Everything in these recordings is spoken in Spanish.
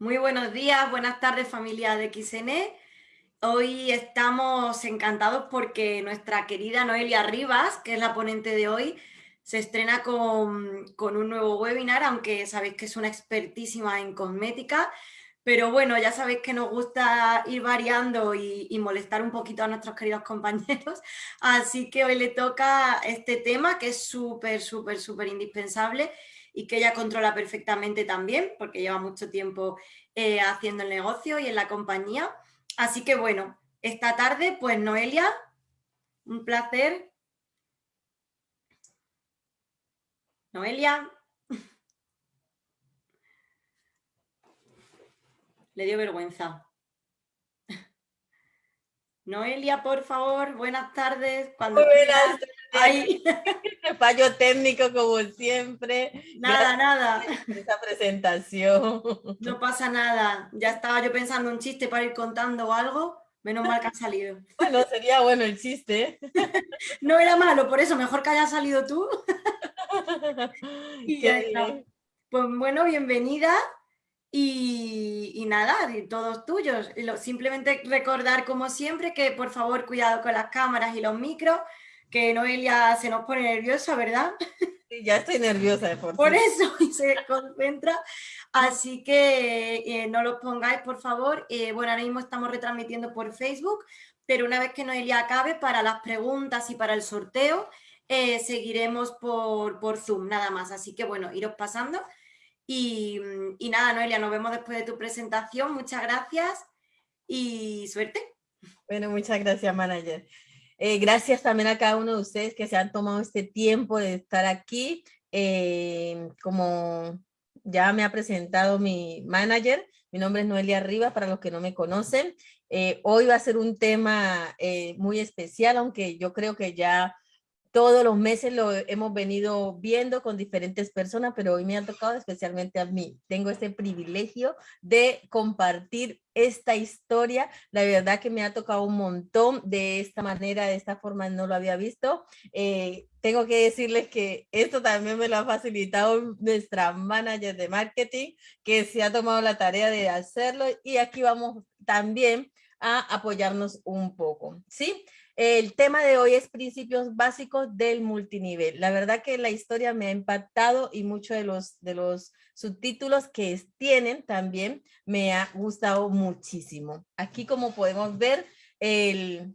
Muy buenos días, buenas tardes familia de XN. Hoy estamos encantados porque nuestra querida Noelia Rivas, que es la ponente de hoy, se estrena con, un nuevo webinar, aunque sabéis que es una expertísima en cosmética, pero bueno, ya sabéis que nos gusta ir variando y, y, molestar un poquito a nuestros queridos compañeros, así que hoy le toca este tema que es súper, súper, súper indispensable y que ella controla perfectamente también, porque lleva mucho tiempo eh, haciendo el negocio y en la compañía. Así que bueno, esta tarde, pues Noelia, un placer. Noelia. Le dio vergüenza. Noelia, por favor, buenas tardes. Cuando buenas tardes. Fallo técnico como siempre. Nada, nada. esa presentación. No pasa nada. Ya estaba yo pensando un chiste para ir contando algo. Menos mal que ha salido. Bueno, sería bueno el chiste. No era malo, por eso mejor que haya salido tú. Pues bueno, bienvenida. Y, nada, todos tuyos. Simplemente recordar, como siempre, que por favor cuidado con las cámaras y los micros, que Noelia se nos pone nerviosa, ¿verdad? Sí, ya estoy nerviosa. Por, por eso, y se concentra. Así que eh, no los pongáis, por favor. Eh, bueno, ahora mismo estamos retransmitiendo por Facebook, pero una vez que Noelia acabe, para las preguntas y para el sorteo, eh, seguiremos por, por Zoom, nada más. Así que bueno, iros pasando Mm, y, nada, Noelia, nos vemos después de tu presentación. Muchas gracias y suerte. Bueno, muchas gracias, manager. Eh, gracias también a cada uno de ustedes que se han tomado este tiempo de estar aquí. Eh, como ya me ha presentado mi manager, mi nombre es Noelia Rivas, para los que no me conocen. Eh, hoy va a ser un tema muy especial, aunque yo creo que ya todos los meses lo hemos venido viendo con diferentes personas, pero hoy me ha tocado especialmente a mí. Tengo este privilegio de compartir esta historia. La verdad que me ha tocado un montón de esta manera, de esta forma, no lo había visto. Eh, tengo que decirles que esto también me lo ha facilitado nuestra manager de marketing, que se ha tomado la tarea de hacerlo y aquí vamos también a apoyarnos un poco, ¿sí? El tema de hoy es principios básicos del multinivel. La verdad que la historia me ha impactado y muchos de los, de los subtítulos que tienen también me ha gustado muchísimo. Aquí como podemos ver, el,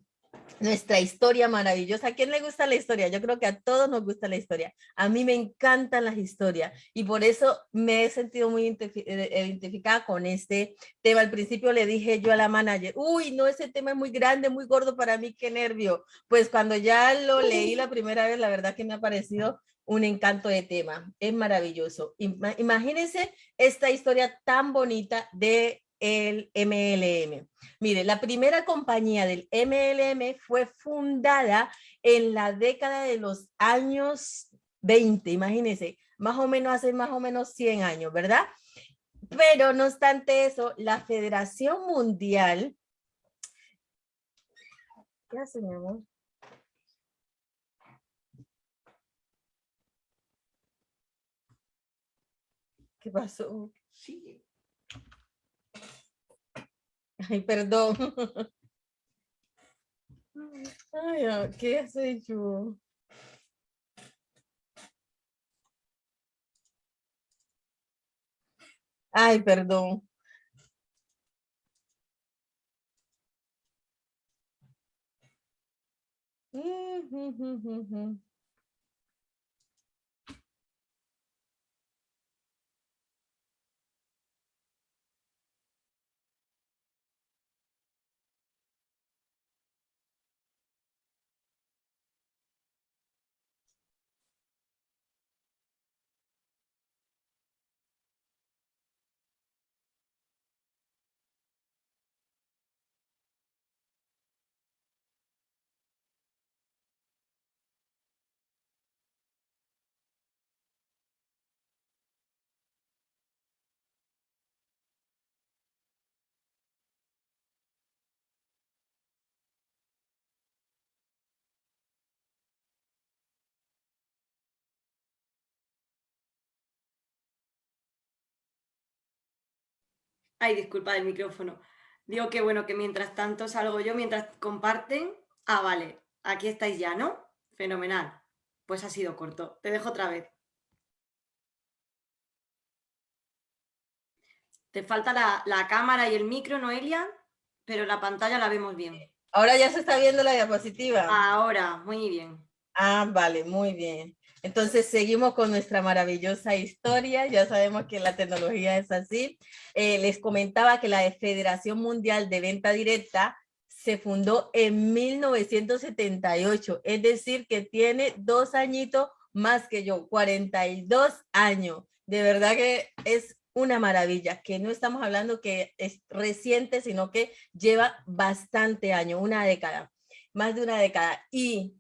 nuestra historia maravillosa. ¿A quién le gusta la historia? Yo creo que a todos nos gusta la historia. A mí me encantan las historias y por eso me he sentido muy eh, identificada con este tema. Al principio le dije yo a la manager, uy, no, ese tema es muy grande, muy gordo para mí, qué nervio. Pues cuando ya lo leí la primera vez, la verdad que me ha parecido un encanto de tema. Es maravilloso. Imagínense esta historia tan bonita de el MLM. Mire, la primera compañía del MLM fue fundada en la década de los años 20, imagínense, más o menos hace más o menos 100 años, ¿verdad? Pero no obstante eso, la Federación Mundial... ¿Qué pasó? Sí. Ai, perdão. Ai, que sentido. Ai, perdão. Ay, disculpa el micrófono. Digo que bueno, que mientras tanto salgo yo, mientras comparten. Ah, vale, aquí estáis ya, ¿no? Fenomenal. Pues ha sido corto. Te dejo otra vez. Te falta la, la cámara y el micro, Noelia, pero la pantalla la vemos bien. Ahora ya se está viendo la diapositiva. Ahora, muy bien. Ah, vale, muy bien. Entonces seguimos con nuestra maravillosa historia. Ya sabemos que la tecnología es así. Eh, les comentaba que la Federación Mundial de Venta Directa se fundó en 1978, es decir, que tiene dos añitos más que yo, 42 años. De verdad que es una maravilla, que no estamos hablando que es reciente, sino que lleva bastante años, una década, más de una década. Y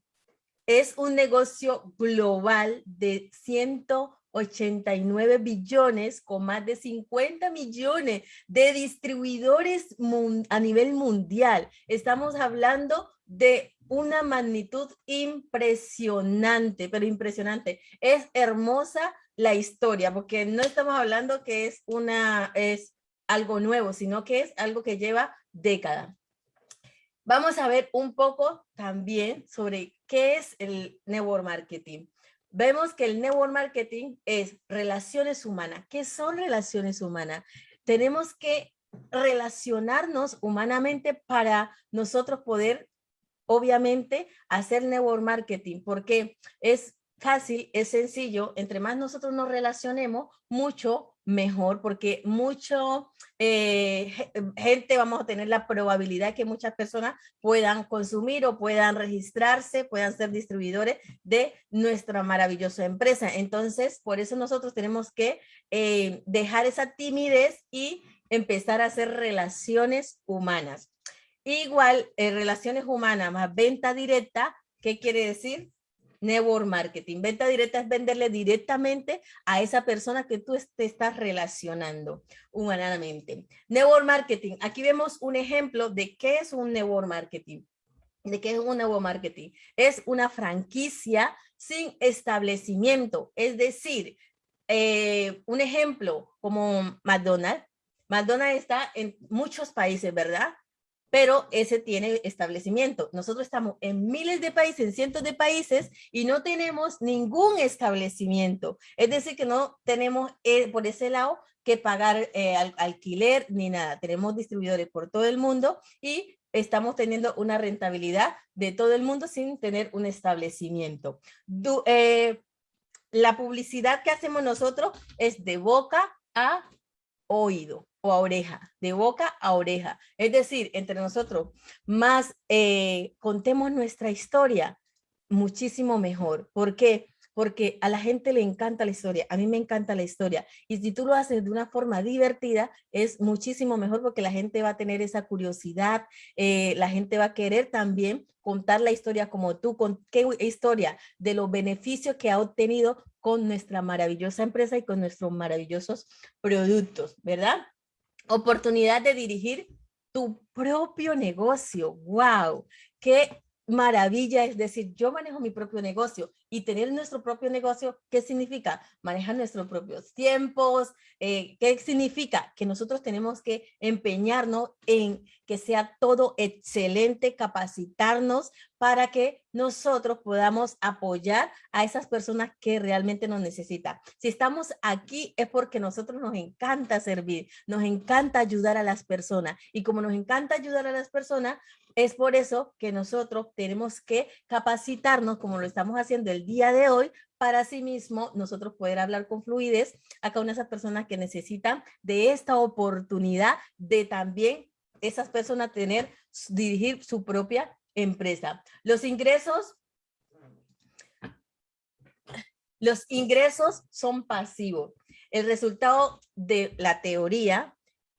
es un negocio global de 189 billones con más de 50 millones de distribuidores a nivel mundial. Estamos hablando de una magnitud impresionante, pero impresionante. Es hermosa la historia, porque no estamos hablando que es, una, es algo nuevo, sino que es algo que lleva décadas. Vamos a ver un poco también sobre qué es el network marketing. Vemos que el network marketing es relaciones humanas. ¿Qué son relaciones humanas? Tenemos que relacionarnos humanamente para nosotros poder, obviamente, hacer network marketing, porque es fácil, es sencillo, entre más nosotros nos relacionemos, mucho mejor, porque mucho eh, gente vamos a tener la probabilidad que muchas personas puedan consumir o puedan registrarse, puedan ser distribuidores de nuestra maravillosa empresa. Entonces, por eso nosotros tenemos que eh, dejar esa timidez y empezar a hacer relaciones humanas. Igual, eh, relaciones humanas más venta directa, ¿qué quiere decir? Network marketing. Venta directa es venderle directamente a esa persona que tú te estás relacionando humanamente. Network marketing. Aquí vemos un ejemplo de qué es un network marketing. ¿De qué es un network marketing? Es una franquicia sin establecimiento. Es decir, eh, un ejemplo como McDonald's. McDonald's está en muchos países, ¿verdad? Pero ese tiene establecimiento. Nosotros estamos en miles de países, en cientos de países y no tenemos ningún establecimiento. Es decir, que no tenemos eh, por ese lado que pagar eh, alquiler ni nada. Tenemos distribuidores por todo el mundo y estamos teniendo una rentabilidad de todo el mundo sin tener un establecimiento. Eh, la publicidad que hacemos nosotros es de boca a oído a oreja, de boca a oreja. Es decir, entre nosotros, más eh, contemos nuestra historia, muchísimo mejor. ¿Por qué? Porque a la gente le encanta la historia, a mí me encanta la historia. Y si tú lo haces de una forma divertida, es muchísimo mejor porque la gente va a tener esa curiosidad, eh, la gente va a querer también contar la historia como tú, con qué historia de los beneficios que ha obtenido con nuestra maravillosa empresa y con nuestros maravillosos productos, ¿verdad? Oportunidad de dirigir tu propio negocio. ¡Wow! ¡Qué maravilla! Es decir, yo manejo mi propio negocio y tener nuestro propio negocio, ¿qué significa? Manejar nuestros propios tiempos. Eh, ¿Qué significa? Que nosotros tenemos que empeñarnos en que sea todo excelente, capacitarnos para que nosotros podamos apoyar a esas personas que realmente nos necesitan. Si estamos aquí es porque nosotros nos encanta servir, nos encanta ayudar a las personas y como nos encanta ayudar a las personas, es por eso que nosotros tenemos que capacitarnos como lo estamos haciendo el día de hoy para sí mismo nosotros poder hablar con fluidez a cada una de esas personas que necesitan de esta oportunidad de también esas personas tener, dirigir su propia empresa. Los ingresos, los ingresos son pasivos. El resultado de la teoría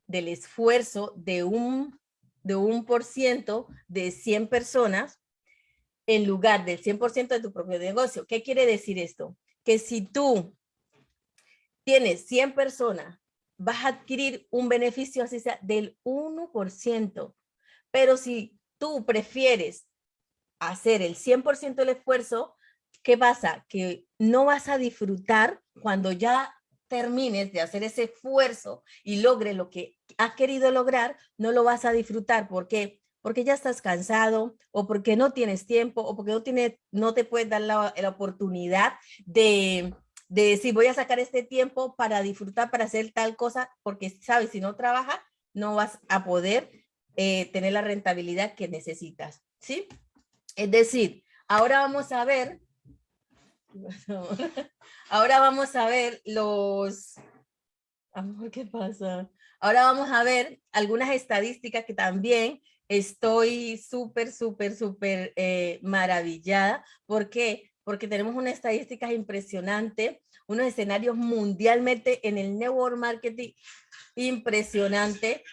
del esfuerzo de un, de un por ciento de 100 personas en lugar del 100% de tu propio negocio. ¿Qué quiere decir esto? Que si tú tienes 100 personas, vas a adquirir un beneficio así sea del 1%. Pero si tú prefieres hacer el 100% del esfuerzo, ¿qué pasa? Que no vas a disfrutar cuando ya termines de hacer ese esfuerzo y logres lo que has querido lograr, no lo vas a disfrutar. ¿Por qué? Porque ya estás cansado o porque no tienes tiempo o porque no, tiene, no te puedes dar la, la oportunidad de, de decir voy a sacar este tiempo para disfrutar, para hacer tal cosa, porque sabes, si no trabajas, no vas a poder eh, tener la rentabilidad que necesitas, ¿sí? Es decir, ahora vamos a ver, ahora vamos a ver los, amor, ¿qué pasa? Ahora vamos a ver algunas estadísticas que también estoy súper, súper, súper eh, maravillada. ¿Por qué? Porque tenemos una estadística impresionante, unos escenarios mundialmente en el network marketing impresionante.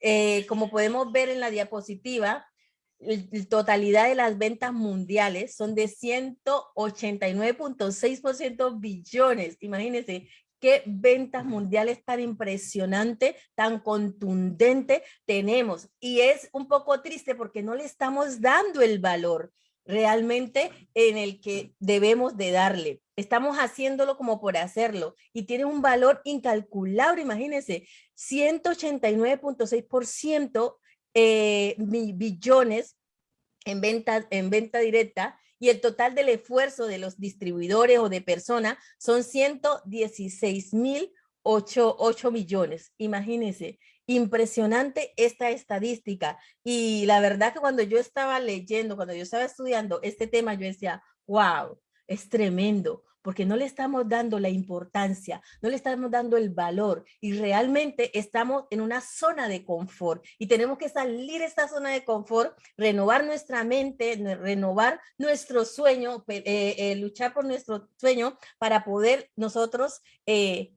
Eh, como podemos ver en la diapositiva, la totalidad de las ventas mundiales son de 189.6% billones. Imagínense qué ventas mundiales tan impresionante, tan contundente tenemos. Y es un poco triste porque no le estamos dando el valor realmente en el que debemos de darle. Estamos haciéndolo como por hacerlo y tiene un valor incalculable, imagínense, 189.6% eh, billones en venta, en venta directa y el total del esfuerzo de los distribuidores o de personas son 116 mil 8, millones. Imagínense, impresionante esta estadística. Y la verdad que cuando yo estaba leyendo, cuando yo estaba estudiando este tema, yo decía, wow, es tremendo, porque no le estamos dando la importancia, no le estamos dando el valor y realmente estamos en una zona de confort y tenemos que salir de esta zona de confort, renovar nuestra mente, renovar nuestro sueño, eh, eh, luchar por nuestro sueño para poder nosotros eh,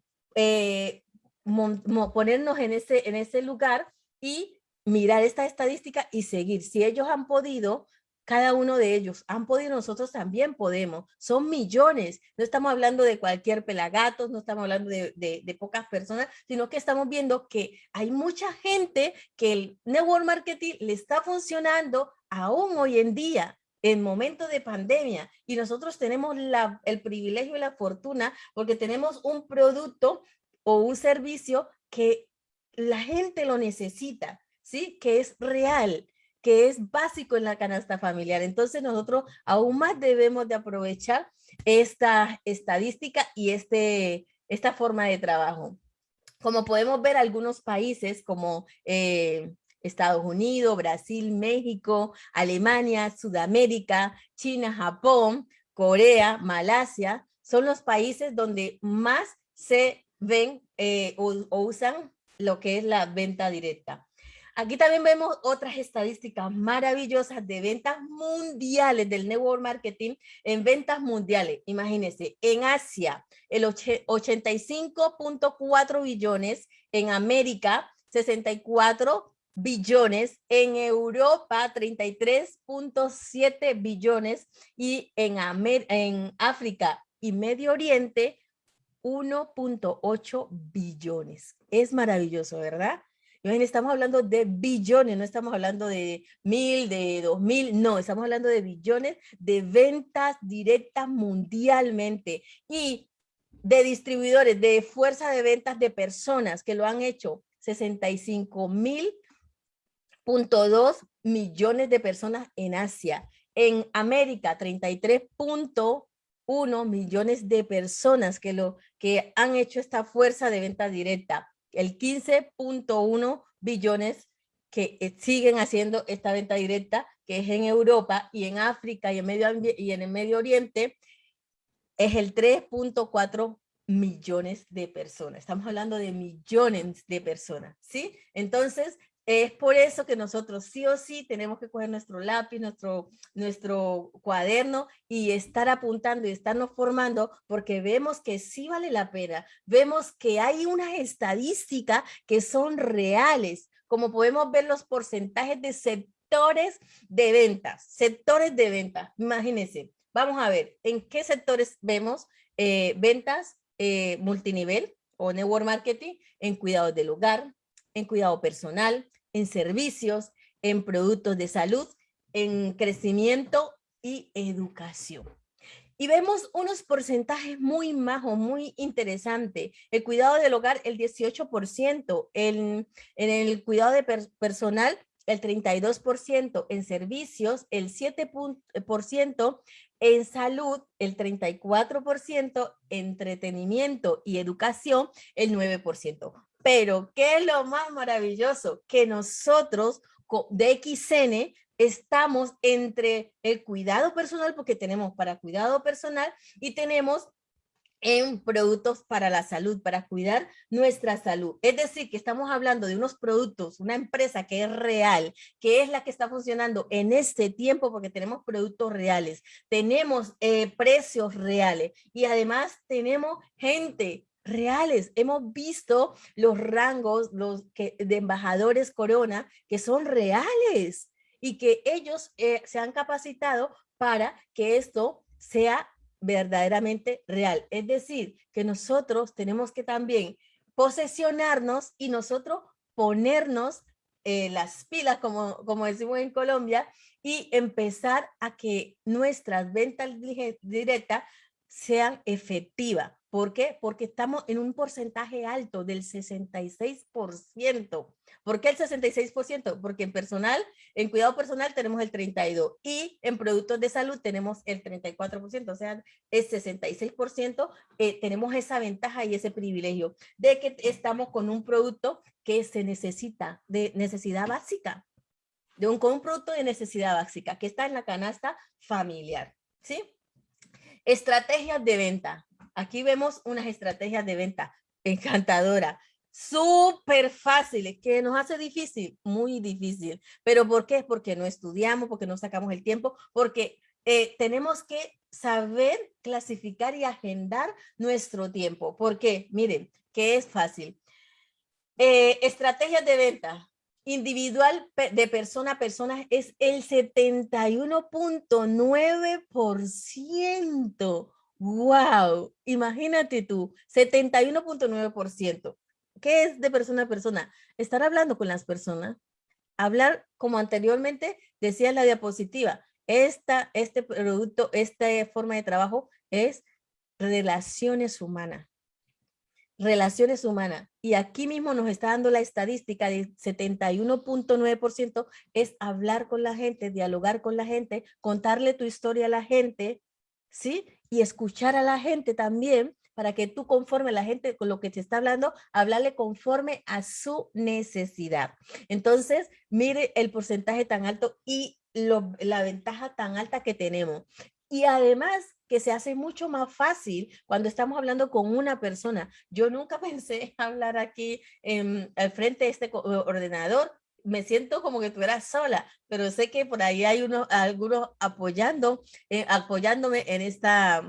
ponernos en ese, en ese lugar y mirar esta estadística y seguir. Si ellos han podido, cada uno de ellos han podido, nosotros también podemos. Son millones. No estamos hablando de cualquier pelagatos, no estamos hablando de, de, pocas personas, sino que estamos viendo que hay mucha gente que el network marketing le está funcionando aún hoy en día en momentos de pandemia y nosotros tenemos el privilegio y la fortuna porque tenemos un producto o un servicio que la gente lo necesita, ¿sí? Que es real, que es básico en la canasta familiar. Entonces nosotros aún más debemos de aprovechar esta estadística y este, esta forma de trabajo. Como podemos ver, algunos países como eh, Estados Unidos, Brasil, México, Alemania, Sudamérica, China, Japón, Corea, Malasia, son los países donde más se ven eh, o, usan lo que es la venta directa. Aquí también vemos otras estadísticas maravillosas de ventas mundiales del network marketing en ventas mundiales. Imagínense, en Asia, el 85.4 billones, en América, 64 billones, en Europa 33.7 billones y en, en África y Medio Oriente 1.8 billones. Es maravilloso, ¿verdad? Estamos hablando de billones, no estamos hablando de mil, de dos mil, no, estamos hablando de billones de ventas directas mundialmente y de distribuidores, de fuerza de ventas de personas que lo han hecho 65 mil punto dos millones de personas en Asia. En América, 33 1 millones de personas que, lo, que han hecho esta fuerza de venta directa. El 15.1 billones que eh, siguen haciendo esta venta directa, que es en Europa y en África y en, medio, y en el Medio Oriente, es el 3.4 millones de personas. Estamos hablando de millones de personas, ¿sí? Entonces, es por eso que nosotros sí o sí tenemos que coger nuestro lápiz, nuestro, nuestro cuaderno y estar apuntando y estarnos formando porque vemos que sí vale la pena. Vemos que hay unas estadísticas que son reales, como podemos ver los porcentajes de sectores de ventas, sectores de ventas. Imagínense, vamos a ver en qué sectores vemos eh, ventas eh, multinivel o network marketing en cuidados del hogar, en cuidado personal, en servicios, en productos de salud, en crecimiento y educación. Y vemos unos porcentajes muy majos, muy interesantes. El cuidado del hogar, el 18%, el, en el cuidado de personal, el 32%, en servicios, el 7% en salud, el 34%, entretenimiento y educación, el 9%. Pero, ¿qué es lo más maravilloso? Que nosotros de XN estamos entre el cuidado personal, porque tenemos para cuidado personal y tenemos en productos para la salud, para cuidar nuestra salud. Es decir, que estamos hablando de unos productos, una empresa que es real, que es la que está funcionando en este tiempo porque tenemos productos reales, tenemos eh, precios reales y además tenemos gente reales. Hemos visto los rangos los que, de embajadores Corona que son reales y que ellos eh, se han capacitado para que esto sea verdaderamente real. Es decir, que nosotros tenemos que también posesionarnos y nosotros ponernos eh, las pilas, como, como decimos en Colombia, y empezar a que nuestras ventas directas sean efectivas. ¿Por qué? Porque estamos en un porcentaje alto del 66%. ¿Por qué el 66%? Porque en personal, en cuidado personal tenemos el 32% y en productos de salud tenemos el 34%, o sea, el 66% eh, tenemos esa ventaja y ese privilegio de que estamos con un producto que se necesita, de necesidad básica, de un, con un producto de necesidad básica que está en la canasta familiar, ¿sí? Estrategias de venta. Aquí vemos unas estrategias de venta encantadora, súper fáciles, que nos hace difícil, muy difícil. ¿Pero por qué? Porque no estudiamos, porque no sacamos el tiempo, porque eh, tenemos que saber clasificar y agendar nuestro tiempo. ¿Por qué? Miren, que es fácil. Eh, estrategias de venta individual de persona a persona es el 71.9%. ¡Wow! Imagínate tú, 71.9%. ¿Qué es de persona a persona? Estar hablando con las personas, hablar como anteriormente decía en la diapositiva, esta, este producto, esta forma de trabajo es relaciones humanas. Relaciones humanas. Y aquí mismo nos está dando la estadística de 71.9% es hablar con la gente, dialogar con la gente, contarle tu historia a la gente, ¿sí? Y escuchar a la gente también para que tú conforme la gente con lo que te está hablando, hablarle conforme a su necesidad. Entonces, mire el porcentaje tan alto y la ventaja tan alta que tenemos. Y además que se hace mucho más fácil cuando estamos hablando con una persona. Yo nunca pensé hablar aquí en, al frente de este ordenador. Me siento como que estuviera sola, pero sé que por ahí hay unos, algunos apoyando, eh, apoyándome en esta,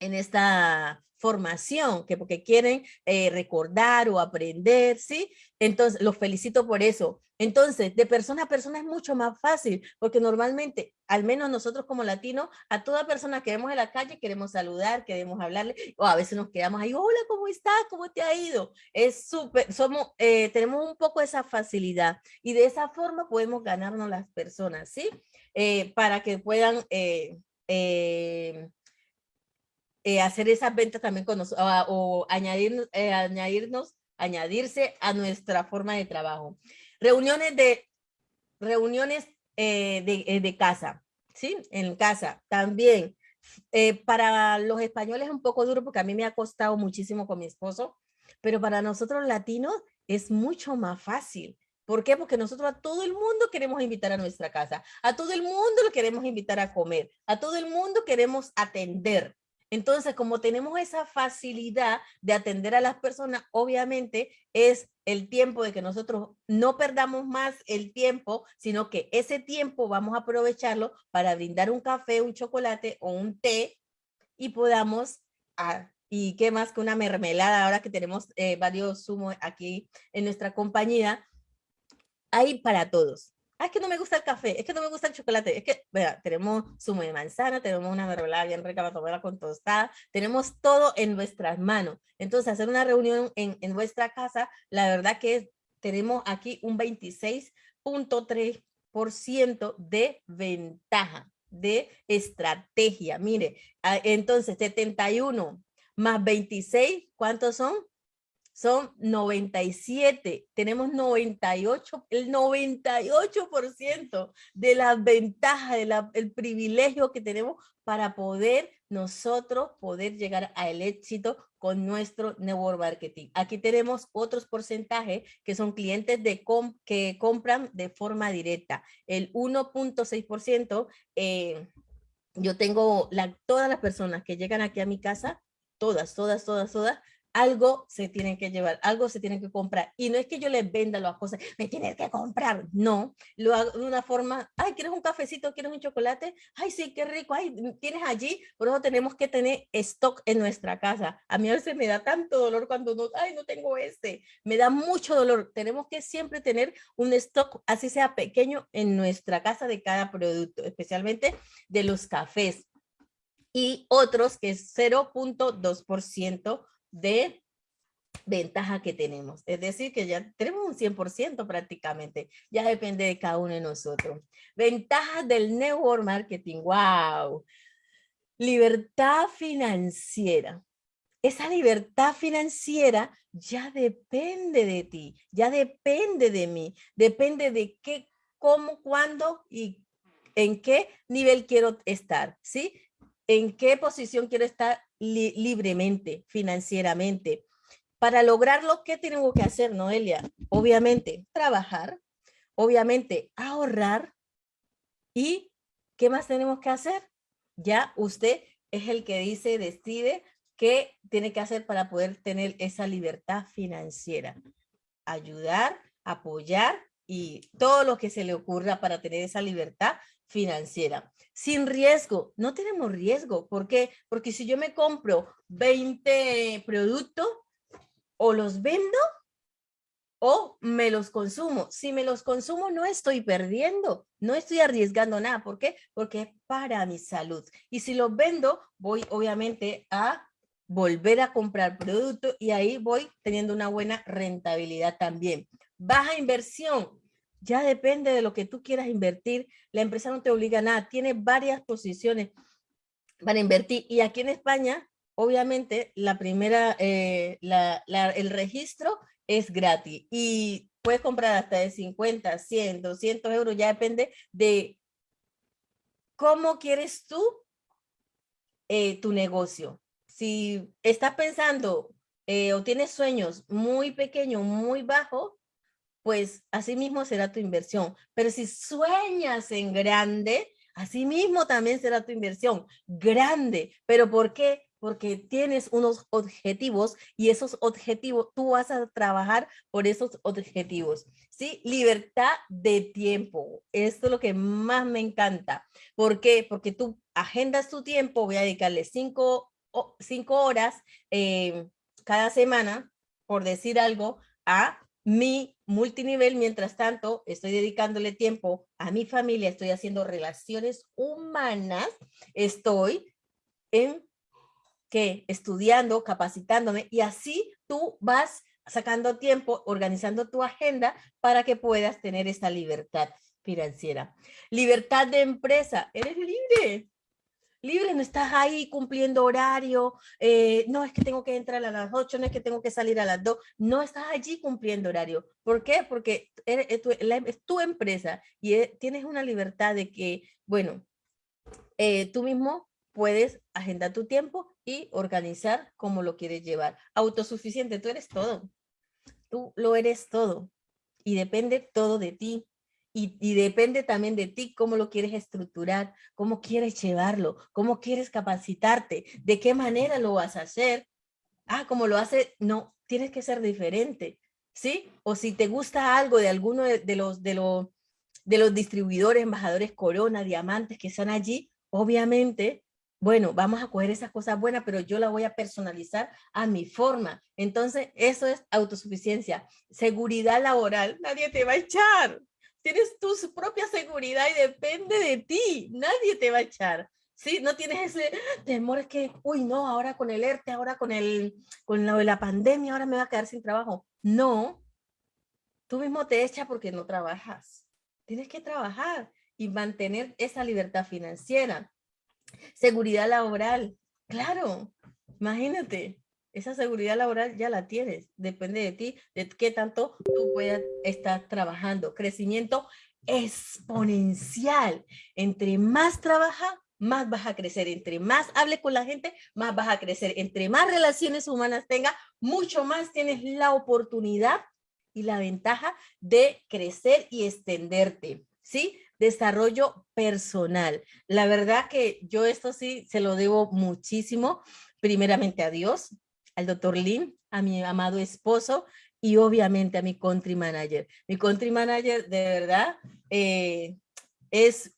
en esta formación, que porque quieren eh, recordar o aprender, ¿sí? Entonces, los felicito por eso. Entonces, de persona a persona es mucho más fácil, porque normalmente, al menos nosotros como latinos, a toda persona que vemos en la calle queremos saludar, queremos hablarle, o a veces nos quedamos ahí, hola, ¿cómo estás? ¿Cómo te ha ido? Es súper, somos, eh, tenemos un poco esa facilidad y de esa forma podemos ganarnos las personas, ¿sí? Eh, para que puedan eh, hacer esas ventas también con nosotros o añadir, eh, añadirnos, añadirse a nuestra forma de trabajo. Reuniones de, reuniones eh, de, de, casa, ¿sí? En casa también. para los españoles es un poco duro porque a mí me ha costado muchísimo con mi esposo, pero para nosotros latinos es mucho más fácil. ¿Por qué? Porque nosotros a todo el mundo queremos invitar a nuestra casa, a todo el mundo lo queremos invitar a comer, a todo el mundo queremos atender. Entonces, como tenemos esa facilidad de atender a las personas, obviamente es el tiempo de que nosotros no perdamos más el tiempo, sino que ese tiempo vamos a aprovecharlo para brindar un café, un chocolate o un té y podamos, ah, y qué más que una mermelada, ahora que tenemos eh, varios zumos aquí en nuestra compañía, hay para todos. Ah, es que no me gusta el café, es que no me gusta el chocolate, es que, vea, tenemos zumo de manzana, tenemos una mermelada bien rica para tomarla con tostada, tenemos todo en nuestras manos. Entonces, hacer una reunión en, en vuestra casa, la verdad que tenemos aquí un 26.3% de ventaja. de estrategia. Mire, entonces 71 más 26, ¿cuántos son? Son 97. Tenemos 98, el 98% de las ventajas, del privilegio que tenemos para poder nosotros poder llegar al éxito con nuestro network marketing. Aquí tenemos otros porcentajes que son clientes de que compran de forma directa. El 1.6%, eh, yo tengo la, todas las personas que llegan aquí a mi casa, todas, todas, todas, todas, algo se tienen que llevar, algo se tienen que comprar. Y no es que yo les venda las cosas, me tienes que comprar. No, lo hago de una forma, ay, ¿quieres un cafecito? ¿Quieres un chocolate? Ay, sí, qué rico. Ay, tienes allí. Por eso tenemos que tener stock en nuestra casa. A mí a veces me da tanto dolor cuando no, ay, no tengo este. Me da mucho dolor. Tenemos que siempre tener un stock, así sea pequeño, en nuestra casa de cada producto, especialmente de los cafés. Y otros que es 0.2% de ventaja que tenemos. Es decir, que ya tenemos un 100% prácticamente. Ya depende de cada uno de nosotros. Ventajas del network marketing. ¡Wow! Libertad financiera. Esa libertad financiera ya depende de ti, ya depende de mí, depende de qué, cómo, cuándo y en qué nivel quiero estar, ¿sí? En qué posición quiero estar libremente, financieramente. Para lograrlo, ¿qué tenemos que hacer, Noelia? Obviamente, trabajar, obviamente, ahorrar y ¿qué más tenemos que hacer? Ya usted es el que dice, decide qué tiene que hacer para poder tener esa libertad financiera. Ayudar, apoyar y todo lo que se le ocurra para tener esa libertad financiera. Sin riesgo, no tenemos riesgo. ¿Por qué? Porque si yo me compro 20 productos o los vendo o me los consumo. Si me los consumo no estoy perdiendo, no estoy arriesgando nada. ¿Por qué? Porque es para mi salud. Y si los vendo, voy obviamente a volver a comprar producto y ahí voy teniendo una buena rentabilidad también. Baja inversión, ya depende de lo que tú quieras invertir. La empresa no te obliga a nada. Tiene varias posiciones para invertir. Y aquí en España, obviamente, la primera, eh, el registro es gratis. Y puedes comprar hasta de 50, 100, 200 euros. Ya depende de cómo quieres tú eh, tu negocio. Si estás pensando eh, o tienes sueños muy pequeños, muy bajos, pues así mismo será tu inversión. Pero si sueñas en grande, así mismo también será tu inversión grande. ¿Pero por qué? Porque tienes unos objetivos y esos objetivos, tú vas a trabajar por esos objetivos. ¿Sí? Libertad de tiempo. Esto es lo que más me encanta. ¿Por qué? Porque tú agendas tu tiempo, voy a dedicarle cinco, cinco horas eh, cada semana, por decir algo, a mi multinivel, mientras tanto, estoy dedicándole tiempo a mi familia, estoy haciendo relaciones humanas, estoy en que estudiando, capacitándome y así tú vas sacando tiempo, organizando tu agenda para que puedas tener esta libertad financiera. Libertad de empresa, eres libre, libre, no estás ahí cumpliendo horario, eh, no es que tengo que entrar a las 8, no es que tengo que salir a las 2, no estás allí cumpliendo horario. ¿Por qué? Porque es tu, empresa y e, tienes una libertad de que, bueno, eh, tú mismo puedes agendar tu tiempo y organizar como lo quieres llevar. Autosuficiente, tú eres todo. Tú lo eres todo y depende todo de ti. Y, depende también de ti cómo lo quieres estructurar, cómo quieres llevarlo, cómo quieres capacitarte, de qué manera lo vas a hacer. Ah, como lo hace, no, tienes que ser diferente, ¿sí? O si te gusta algo de alguno de, los, de, los, de los distribuidores, embajadores Corona, Diamantes que están allí, obviamente, bueno, vamos a coger esas cosas buenas, pero yo la voy a personalizar a mi forma. Entonces, eso es autosuficiencia. Seguridad laboral, nadie te va a echar tienes tu propia seguridad y depende de ti, nadie te va a echar. Sí, no tienes ese temor, es que, uy, no, ahora con el ERTE, ahora con, el, con lo de la pandemia, ahora me va a quedar sin trabajo. No, tú mismo te echas porque no trabajas. Tienes que trabajar y mantener esa libertad financiera. Seguridad laboral, claro, imagínate, esa seguridad laboral ya la tienes, depende de ti, de qué tanto tú puedas estar trabajando. Crecimiento exponencial, entre más trabaja, más vas a crecer. Entre más hable con la gente, más vas a crecer. Entre más relaciones humanas tenga, mucho más tienes la oportunidad y la ventaja de crecer y extenderte. ¿Sí? Desarrollo personal. La verdad que yo esto sí se lo debo muchísimo, primeramente a Dios, al doctor Lin, a mi amado esposo y obviamente a mi country manager. Mi country manager de verdad eh, es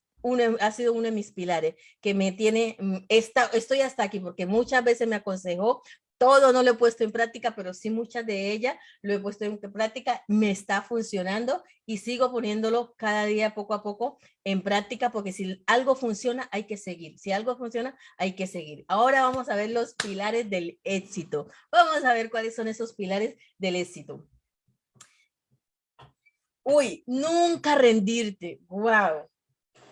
ha sido uno de mis pilares, que me tiene, mm, esta, estoy hasta aquí porque muchas veces me aconsejó, todo no lo he puesto en práctica, pero sí muchas de ellas lo he puesto en práctica, me está funcionando y sigo poniéndolo cada día poco a poco en práctica porque si algo funciona hay que seguir, si algo funciona hay que seguir. Ahora vamos a ver los pilares del éxito. Vamos a ver cuáles son esos pilares del éxito. Uy, nunca rendirte. Wow.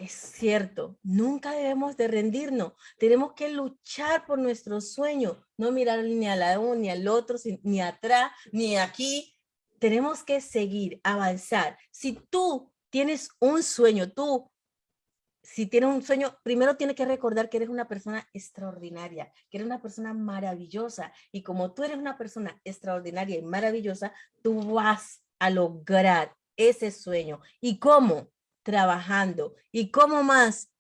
Es cierto, nunca debemos de rendirnos. Tenemos que luchar por nuestro sueño, no mirar ni a la uno, ni al otro, ni atrás, ni aquí. Tenemos que seguir, avanzar. Si tú tienes un sueño, tú, si tienes un sueño, primero tienes que recordar que eres una persona extraordinaria, que eres una persona maravillosa. Y como tú eres una persona extraordinaria y maravillosa, tú vas a lograr ese sueño. ¿Y cómo? Trabajando. ¿Y cómo más?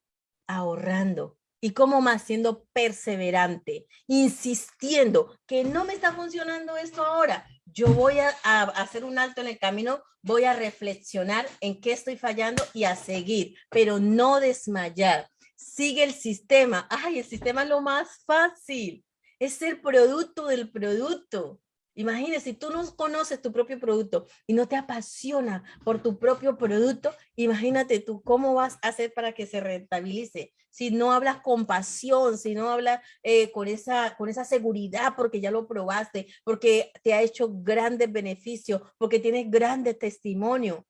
Ahorrando. ¿Y cómo más? Siendo perseverante, insistiendo que no me está funcionando esto ahora. Yo voy a, hacer un alto en el camino, voy a reflexionar en qué estoy fallando y a seguir, pero no desmayar. Sigue el sistema. Ay, el sistema es lo más fácil. Es el producto del producto. Imagínese, si tú no conoces tu propio producto y no te apasiona por tu propio producto, imagínate tú cómo vas a hacer para que se rentabilice. Si no hablas con pasión, si no hablas eh, con, esa, con esa seguridad porque ya lo probaste, porque te ha hecho grandes beneficios, porque tienes grandes testimonio.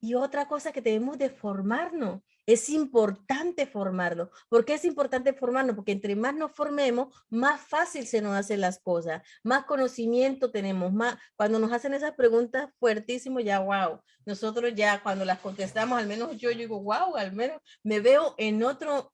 Y otra cosa que debemos de formarnos. Es importante formarlo. ¿Por qué es importante formarnos? Porque entre más nos formemos, más fácil se nos hacen las cosas, más conocimiento tenemos, más cuando nos hacen esas preguntas fuertísimo, ya wow. Nosotros ya cuando las contestamos, al menos yo, digo, wow, al menos me veo en otro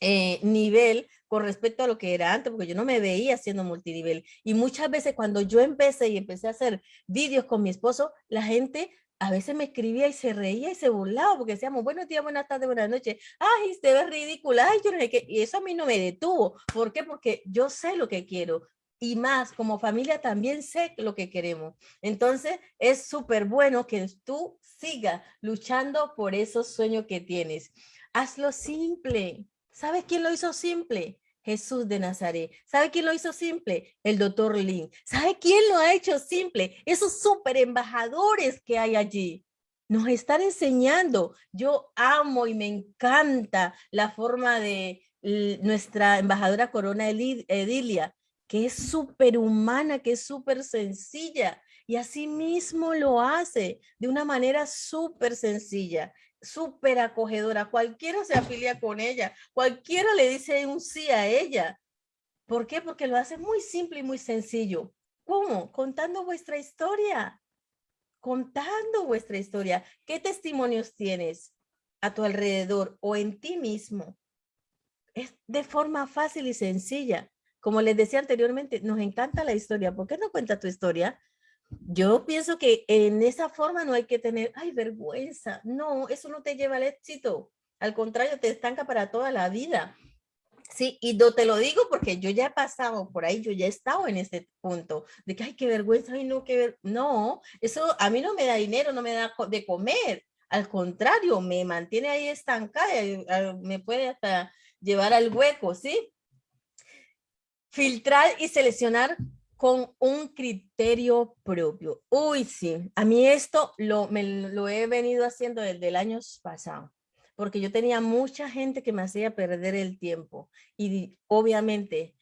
eh, nivel con respecto a lo que era antes, porque yo no me veía haciendo multinivel. Y muchas veces cuando yo empecé y empecé a hacer vídeos con mi esposo, la gente a veces me escribía y se reía y se burlaba porque decíamos buenos días, buenas tardes, buenas noches. Ay, usted es ridícula. Ay, yo no sé qué. Y eso a mí no me detuvo. ¿Por qué? Porque yo sé lo que quiero. Y más, como familia también sé lo que queremos. Entonces, es súper bueno que tú sigas luchando por esos sueños que tienes. Hazlo simple. ¿Sabes quién lo hizo simple? Jesús de Nazaret. ¿Sabe quién lo hizo simple? El doctor Lin. ¿Sabe quién lo ha hecho simple? Esos super embajadores que hay allí. Nos están enseñando. Yo amo y me encanta la forma de nuestra embajadora Corona Edilia, que es súper humana, que es súper sencilla. Y así mismo lo hace de una manera súper sencilla súper acogedora. Cualquiera se afilia con ella. Cualquiera le dice un sí a ella. ¿Por qué? Porque lo hace muy simple y muy sencillo. ¿Cómo? Contando vuestra historia. Contando vuestra historia. ¿Qué testimonios tienes a tu alrededor o en ti mismo? Es de forma fácil y sencilla. Como les decía anteriormente, nos encanta la historia. ¿Por qué no cuenta tu historia? Yo pienso que en esa forma no hay que tener, ay, vergüenza. No, eso no te lleva al éxito. Al contrario, te estanca para toda la vida. Sí, y no te lo digo porque yo ya he pasado por ahí, yo ya he estado en ese punto de que, ay, qué vergüenza, ay, no, qué ver... No, eso a mí no me da dinero, no me da de comer. Al contrario, me mantiene ahí estancada, me puede hasta llevar al hueco, ¿sí? Filtrar y seleccionar con un criterio propio. Uy, sí, a mí esto lo, me, lo he venido haciendo desde el año pasado, porque yo tenía mucha gente que me hacía perder el tiempo y obviamente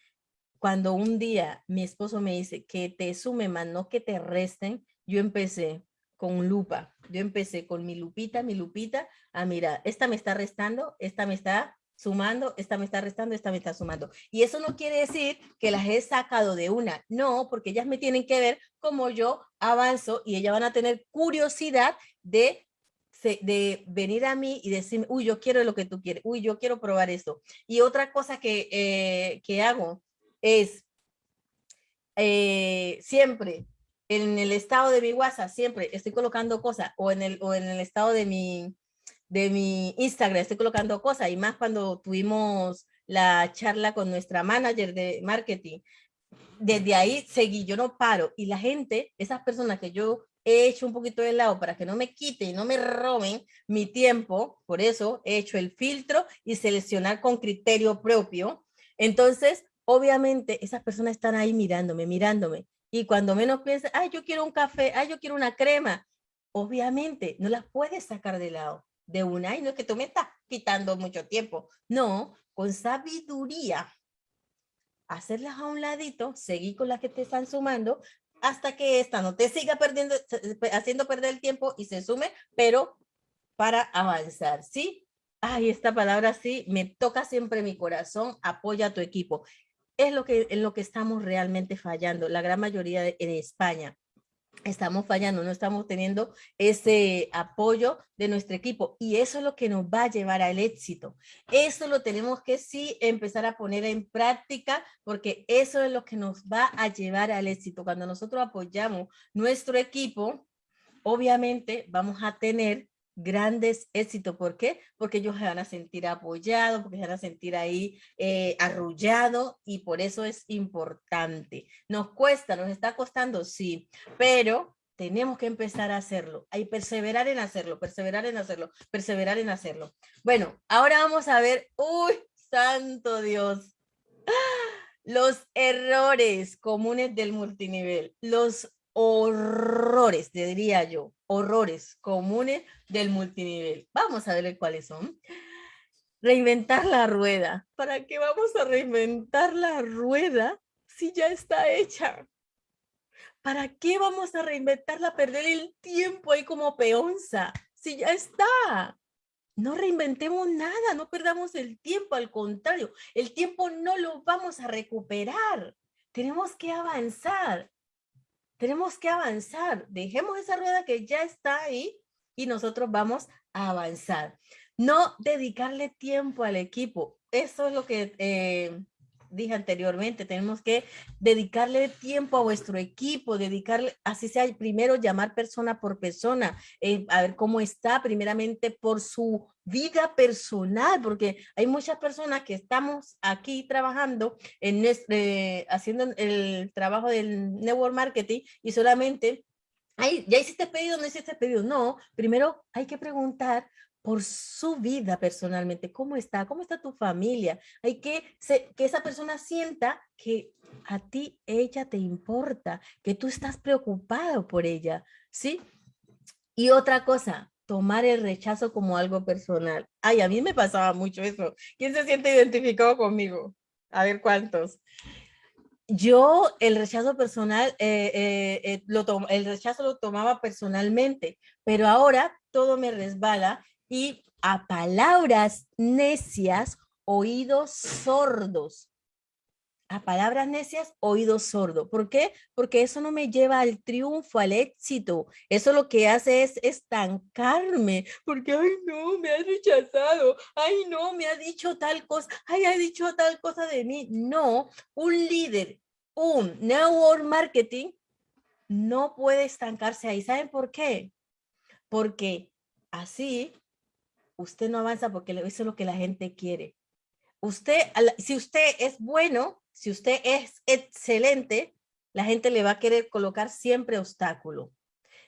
cuando un día mi esposo me dice que te sume más, no que te resten, yo empecé, con lupa. Yo empecé con mi lupita, mi lupita, a mirar, esta me está restando, esta me está sumando, esta me está restando, esta me está sumando. Y eso no quiere decir que las he sacado de una, no, porque ellas me tienen que ver cómo yo avanzo y ellas van a tener curiosidad de de venir a mí y decirme, uy, yo quiero lo que tú quieres, uy, yo quiero probar esto. Y otra cosa que, eh, que hago es eh, siempre en el estado de mi WhatsApp, siempre estoy colocando cosas o en el, o en el estado de mi, de mi Instagram estoy colocando cosas y más cuando tuvimos la charla con nuestra manager de marketing. Desde ahí seguí, yo no paro y la gente, esas personas que yo he hecho un poquito de lado para que no me quiten no me roben mi tiempo, por eso he hecho el filtro y seleccionar con criterio propio. Entonces, obviamente esas personas están ahí mirándome, mirándome. Y cuando menos piensan, ay, yo quiero un café, ay, yo quiero una crema, obviamente no las puedes sacar de lado de una y no es que tú me estás quitando mucho tiempo. No, con sabiduría, hacerlas a un ladito, seguir con las que te están sumando hasta que esta no te siga perdiendo, haciendo perder el tiempo y se sume, pero para avanzar, ¿sí? Ay, esta palabra sí me toca siempre mi corazón, apoya a tu equipo. Es lo que, en lo que estamos realmente fallando, la gran mayoría en España estamos fallando, no estamos teniendo ese apoyo de nuestro equipo y eso es lo que nos va a llevar al éxito. Eso lo tenemos que sí empezar a poner en práctica porque eso es lo que nos va a llevar al éxito. Cuando nosotros apoyamos nuestro equipo, obviamente vamos a tener grandes éxitos. ¿Por qué? Porque ellos se van a sentir apoyados, porque se van a sentir ahí eh, arrullados y por eso es importante. Nos cuesta, nos está costando, sí, pero tenemos que empezar a hacerlo. Hay perseverar en hacerlo, perseverar en hacerlo, perseverar en hacerlo. Bueno, ahora vamos a ver, uy, santo Dios, los errores comunes del multinivel, los horrores, diría yo, horrores comunes del multinivel. Vamos a ver cuáles son. Reinventar la rueda. ¿Para qué vamos a reinventar la rueda si ya está hecha? ¿Para qué vamos a reinventarla, perder el tiempo ahí como peonza? Si ya está. No reinventemos nada, no perdamos el tiempo, al contrario, el tiempo no lo vamos a recuperar. Tenemos que avanzar. Tenemos que avanzar. Dejemos esa rueda que ya está ahí y nosotros vamos a avanzar. No dedicarle tiempo al equipo. Eso es lo que eh, dije anteriormente, tenemos que dedicarle tiempo a vuestro equipo, dedicarle, así sea, primero llamar persona por persona, eh, a ver cómo está, primeramente por su vida personal, porque hay muchas personas que estamos aquí trabajando, en eh, haciendo el trabajo del network marketing y solamente Ay, ¿ya hiciste pedido? ¿No hiciste pedido? No, primero hay que preguntar por su vida personalmente, cómo está, cómo está tu familia. Hay que que esa persona sienta que a ti ella te importa, que tú estás preocupado por ella, ¿sí? Y otra cosa, tomar el rechazo como algo personal. Ay, a mí me pasaba mucho eso. ¿Quién se siente identificado conmigo? A ver cuántos. Yo el rechazo personal, eh, eh, eh, lo el rechazo lo tomaba personalmente, pero ahora todo me resbala y a palabras necias, oídos sordos. A palabras necias, oídos sordos. ¿Por qué? Porque eso no me lleva al triunfo, al éxito. Eso lo que hace es estancarme. Porque, ay, no, me ha rechazado. Ay, no, me ha dicho tal cosa. Ay, ha dicho tal cosa de mí. No, un líder, un network marketing no puede estancarse ahí. ¿Saben por qué? Porque así usted no avanza porque eso es lo que la gente quiere. Usted, si usted es bueno, si usted es excelente, la gente le va a querer colocar siempre obstáculo.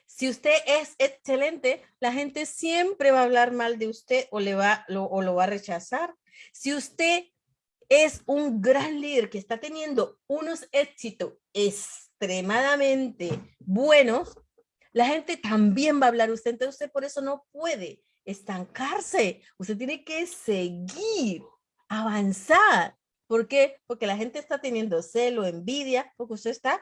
Si usted es excelente, la gente siempre va a hablar mal de usted o, le va, lo, o lo va a rechazar. Si usted es un gran líder que está teniendo unos éxitos extremadamente buenos, la gente también va a hablar usted. Entonces usted por eso no puede estancarse. Usted tiene que seguir, avanzar. ¿Por qué? Porque la gente está teniendo celo, envidia, porque usted está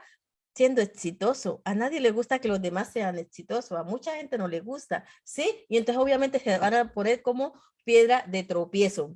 siendo exitoso. A nadie le gusta que los demás sean exitosos, a mucha gente no le gusta, ¿sí? Y entonces obviamente se van a poner como piedra de tropiezo.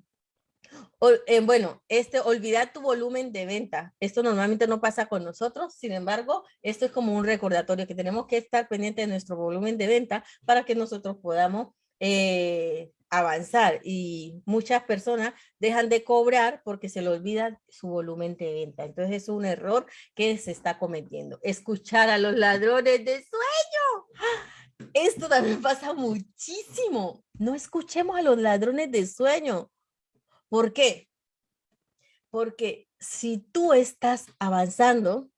Eh, bueno, este, olvidar tu volumen de venta. Esto normalmente no pasa con nosotros, sin embargo, esto es como un recordatorio que tenemos que estar pendiente de nuestro volumen de venta para que nosotros podamos eh, avanzar y muchas personas dejan de cobrar porque se le olvida su volumen de venta. Entonces es un error que se está cometiendo. Escuchar a los ladrones de sueño. Esto también pasa muchísimo. No escuchemos a los ladrones de sueño. ¿Por qué? Porque si tú estás avanzando,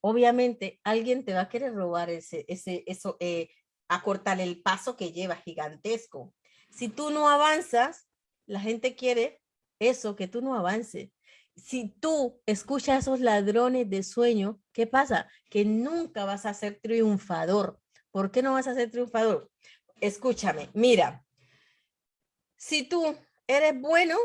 obviamente alguien te va a querer robar ese, ese, eso, eh, acortar el paso que lleva gigantesco. Si tú no avanzas, la gente quiere eso, que tú no avances. Si tú escuchas a esos ladrones de sueño, ¿qué pasa? Que nunca vas a ser triunfador. ¿Por qué no vas a ser triunfador? Escúchame, mira, si tú eres bueno,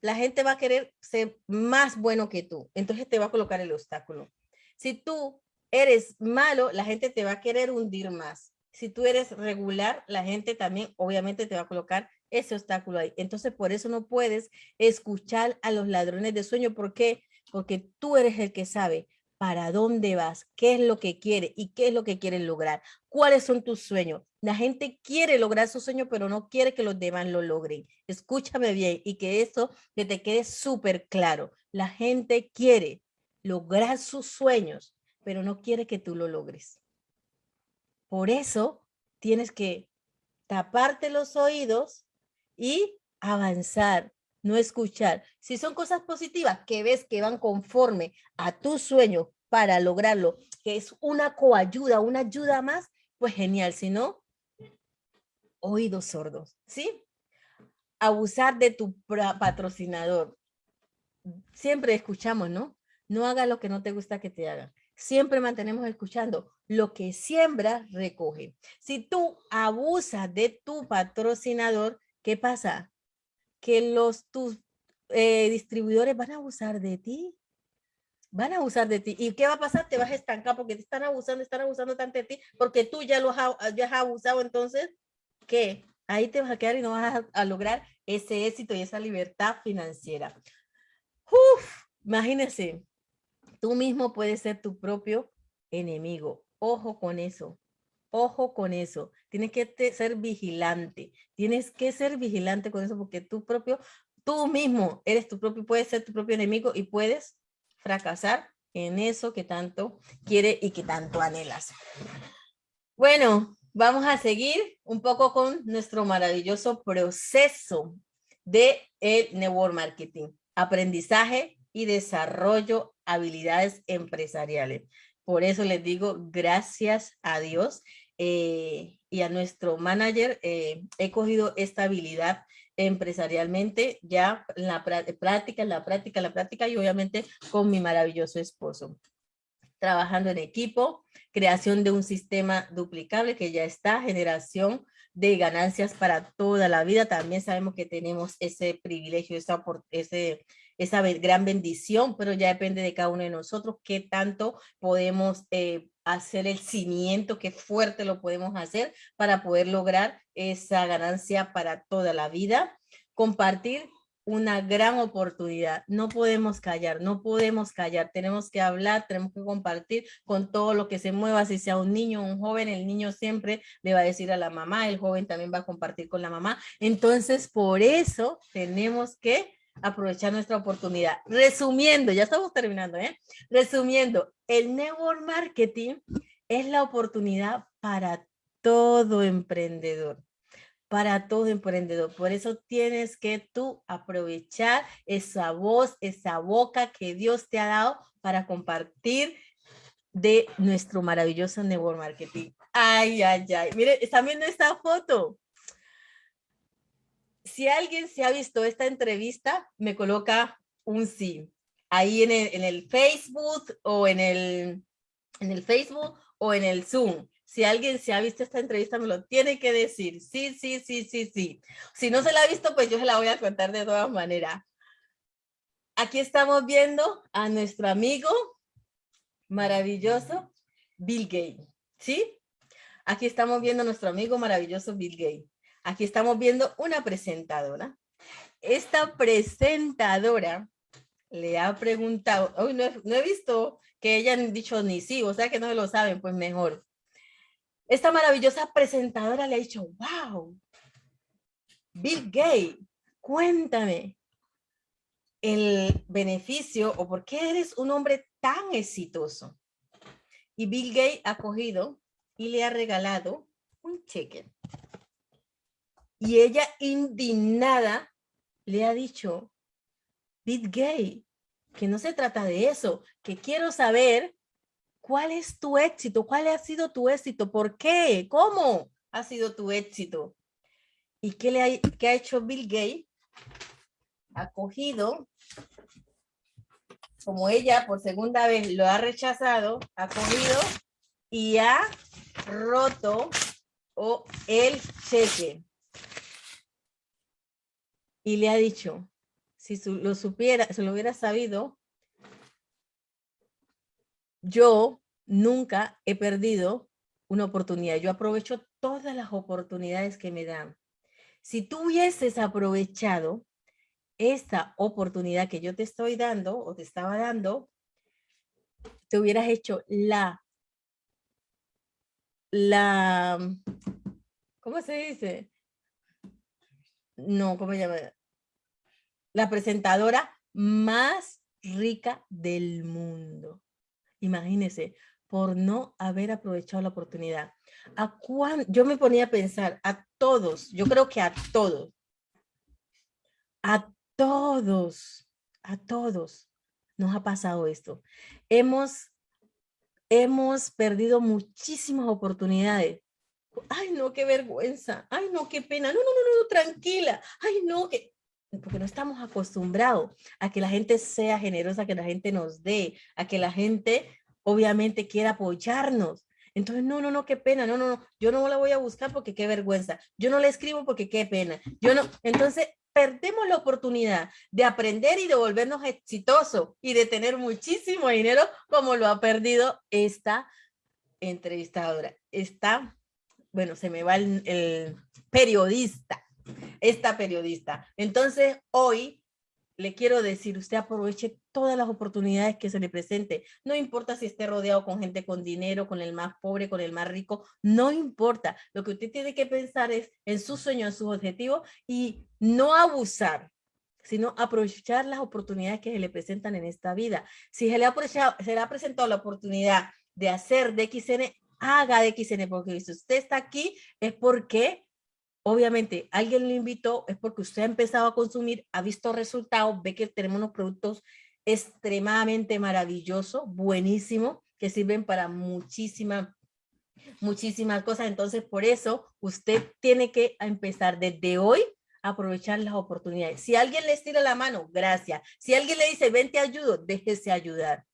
la gente va a querer ser más bueno que tú. Entonces te va a colocar el obstáculo. Si tú eres malo, la gente te va a querer hundir más si tú eres regular, la gente también obviamente te va a colocar ese obstáculo ahí. Entonces, por eso no puedes escuchar a los ladrones de sueño. ¿Por qué? Porque tú eres el que sabe para dónde vas, qué es lo que quiere y qué es lo que quieres lograr. ¿Cuáles son tus sueños? La gente quiere lograr su sueño, pero no quiere que los demás lo logren. Escúchame bien y que eso te quede súper claro. La gente quiere lograr sus sueños, pero no quiere que tú lo logres. Por eso tienes que taparte los oídos y avanzar, no escuchar. Si son cosas positivas que ves que van conforme a tu sueño para lograrlo, que es una coayuda, una ayuda más, pues genial. Si no, oídos sordos, ¿sí? Abusar de tu patrocinador. Siempre escuchamos, ¿no? No haga lo que no te gusta que te hagan siempre mantenemos escuchando, lo que siembra, recoge. Si tú abusas de tu patrocinador, ¿qué pasa? Que los tus eh, distribuidores van a abusar de ti. Van a abusar de ti. ¿Y qué va a pasar? Te vas a estancar porque te están abusando, están abusando tanto de ti, porque tú ya lo has, ya has abusado. Entonces, ¿qué? Ahí te vas a quedar y no vas a, a lograr ese éxito y esa libertad financiera. Uf, imagínense, Tú mismo puedes ser tu propio enemigo. Ojo con eso. Ojo con eso. Tienes que ser vigilante. Tienes que ser vigilante con eso porque tú propio, tú mismo eres tu propio, puedes ser tu propio enemigo y puedes fracasar en eso que tanto quiere y que tanto anhelas. Bueno, vamos a seguir un poco con nuestro maravilloso proceso de el network marketing. Aprendizaje y desarrollo habilidades empresariales. Por eso les digo gracias a Dios eh, y a nuestro manager. Eh, he cogido esta habilidad empresarialmente ya en la práctica, en la práctica, en la práctica y obviamente con mi maravilloso esposo. Trabajando en equipo, creación de un sistema duplicable que ya está, generación de ganancias para toda la vida. También sabemos que tenemos ese privilegio, esa, ese, esa gran bendición, pero ya depende de cada uno de nosotros qué tanto podemos eh, hacer el cimiento, qué fuerte lo podemos hacer para poder lograr esa ganancia para toda la vida. Compartir una gran oportunidad. No podemos callar, no podemos callar. Tenemos que hablar, tenemos que compartir con todo lo que se mueva. Si sea un niño, un joven, el niño siempre le va a decir a la mamá, el joven también va a compartir con la mamá. Entonces, por eso tenemos que aprovechar nuestra oportunidad. Resumiendo, ya estamos terminando, ¿eh? Resumiendo, el network marketing es la oportunidad para todo emprendedor, para todo emprendedor. Por eso tienes que tú aprovechar esa voz, esa boca que Dios te ha dado para compartir de nuestro maravilloso network marketing. Ay, ay, ay. Mire, están viendo esta foto si alguien se ha visto esta entrevista, me coloca un sí. Ahí en el, Facebook o en el, en el Facebook o en el Zoom. Si alguien se ha visto esta entrevista, me lo tiene que decir. Sí, sí, sí, sí, sí. Si no se la ha visto, pues yo se la voy a contar de todas maneras. Aquí estamos viendo a nuestro amigo maravilloso Bill Gates, ¿sí? Aquí estamos viendo a nuestro amigo maravilloso Bill Gates. Aquí estamos viendo una presentadora. Esta presentadora le ha preguntado, hoy no, he visto que hayan dicho ni sí, o sea que no lo saben, pues mejor. Esta maravillosa presentadora le ha dicho, wow, Bill Gates, cuéntame el beneficio o por qué eres un hombre tan exitoso. Y Bill Gates ha cogido y le ha regalado un cheque. Y ella indignada le ha dicho, Bill Gates, que no se trata de eso, que quiero saber cuál es tu éxito, cuál ha sido tu éxito, por qué, cómo ha sido tu éxito. ¿Y qué, le ha, qué ha hecho Bill Gates? Ha cogido, como ella por segunda vez lo ha rechazado, ha cogido y ha roto el cheque. Y le ha dicho, si lo supiera, si lo hubiera sabido, yo nunca he perdido una oportunidad. Yo aprovecho todas las oportunidades que me dan. Si tú hubieses aprovechado esta oportunidad que yo te estoy dando o te estaba dando, te hubieras hecho la, la, ¿cómo se dice? No, ¿cómo se llama? La presentadora más rica del mundo. Imagínese, por no haber aprovechado la oportunidad. ¿A cuán, yo me ponía a pensar, a todos, yo creo que a todos, a todos, a todos nos ha pasado esto. Hemos, hemos perdido muchísimas oportunidades. Ay, no, qué vergüenza. Ay, no, qué pena. No, no, no, no, tranquila. Ay, no, que porque no estamos acostumbrados a que la gente sea generosa, a que la gente nos dé, a que la gente obviamente quiera apoyarnos. Entonces, no, no, no, qué pena, no, no, no, yo no la voy a buscar porque qué vergüenza, yo no le escribo porque qué pena, yo no, entonces perdemos la oportunidad de aprender y de volvernos exitosos y de tener muchísimo dinero como lo ha perdido esta entrevistadora. Esta, bueno, se me va el, periodista, esta periodista. Entonces, hoy le quiero decir, usted aproveche todas las oportunidades que se le presente. No importa si esté rodeado con gente con dinero, con el más pobre, con el más rico, no importa. Lo que usted tiene que pensar es en sus sueños, en sus objetivos y no abusar, sino aprovechar las oportunidades que se le presentan en esta vida. Si se le ha, se le ha presentado la oportunidad de hacer de XN, haga de XN, porque si usted está aquí es porque obviamente alguien lo invitó, es porque usted ha empezado a consumir, ha visto resultados, ve que tenemos unos productos extremadamente maravillosos, buenísimos, que sirven para muchísimas, muchísimas cosas. Entonces, por eso usted tiene que empezar desde hoy a aprovechar las oportunidades. Si alguien le estira la mano, gracias. Si alguien le dice, ven te ayudo, déjese ayudar.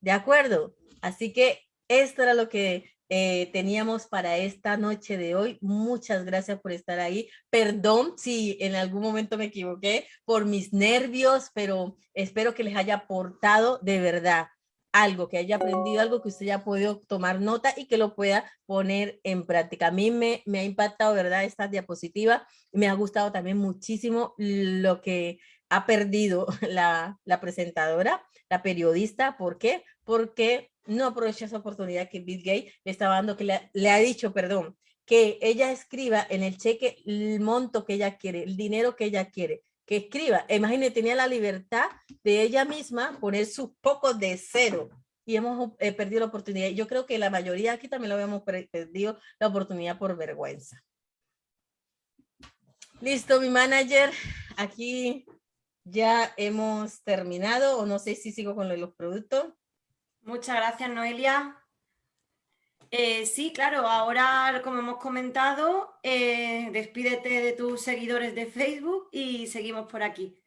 ¿De acuerdo? Así que esto era lo que eh, teníamos para esta noche de hoy. Muchas gracias por estar ahí. Perdón si en algún momento me equivoqué por mis nervios, pero espero que les haya aportado de verdad algo, que haya aprendido algo que usted haya podido tomar nota y que lo pueda poner en práctica. A mí me, me ha impactado, ¿verdad? Esta diapositiva. Me ha gustado también muchísimo lo que ha perdido la, la presentadora, la periodista. ¿Por qué? Porque no aprovecha esa oportunidad que Bill Gates le estaba dando, que le, ha dicho, perdón, que ella escriba en el cheque el monto que ella quiere, el dinero que ella quiere, que escriba. Imagínate, tenía la libertad de ella misma poner sus pocos de cero y hemos eh, perdido la oportunidad. Yo creo que la mayoría aquí también lo habíamos perdido la oportunidad por vergüenza. Listo, mi manager. Aquí ya hemos terminado o no sé si sigo con los productos. Muchas gracias, Noelia. Eh, sí, claro, ahora, como hemos comentado, eh, despídete de tus seguidores de Facebook y seguimos por aquí.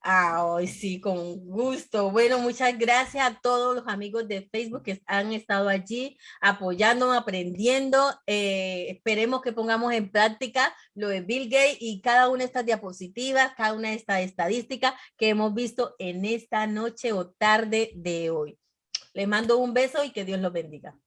Ah, sí, con gusto. Bueno, muchas gracias a todos los amigos de Facebook que han estado allí apoyando, aprendiendo. Eh, esperemos que pongamos en práctica lo de Bill Gates y cada una de estas diapositivas, cada una de estas estadísticas que hemos visto en esta noche o tarde de hoy. Les mando un beso y que Dios los bendiga.